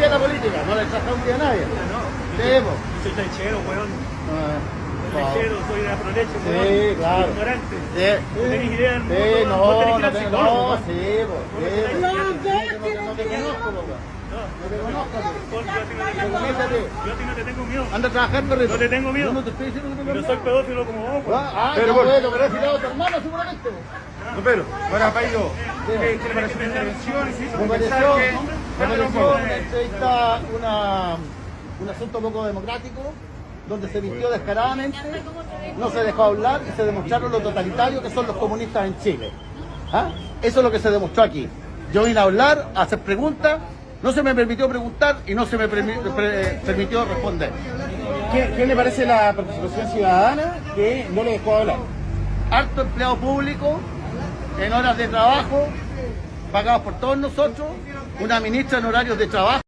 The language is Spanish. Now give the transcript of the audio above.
nadie a la política, no le un día a nadie. No, Sí, po. yo soy lechero, weón. Ah, Lechero, soy de Aproleche, Sí, weón. claro. Ignorante. Sí, No tenés idea del sí, mundo, weón. no, tenés no, no, sí, sí, No, no te conozco. No, No te conozco, yo a ti no te Te tengo miedo. po. Yo a ti no te tengo miedo. Anda a trabajar, perrito. No te tengo miedo. Yo no te estoy diciendo que te Yo tengo soy pedófilo como vos, weón. Ah, ah, Pero no, bueno. pero has tirado a tu hermano seguramente. No, pero, ahora, Pairo, ¿qué, ¿qué le pareció la intervención? Pareció, mensaje? Entrevista, una, un asunto poco democrático, donde se vistió descaradamente, no se dejó hablar y se demostraron lo totalitario que son los comunistas en Chile. ¿Ah? Eso es lo que se demostró aquí. Yo vine a hablar, a hacer preguntas, no se me permitió preguntar y no se me permitió responder. ¿Qué, qué le parece la participación ciudadana que no le dejó hablar? Alto empleado público, en horas de trabajo, pagados por todos nosotros, una ministra en horarios de trabajo.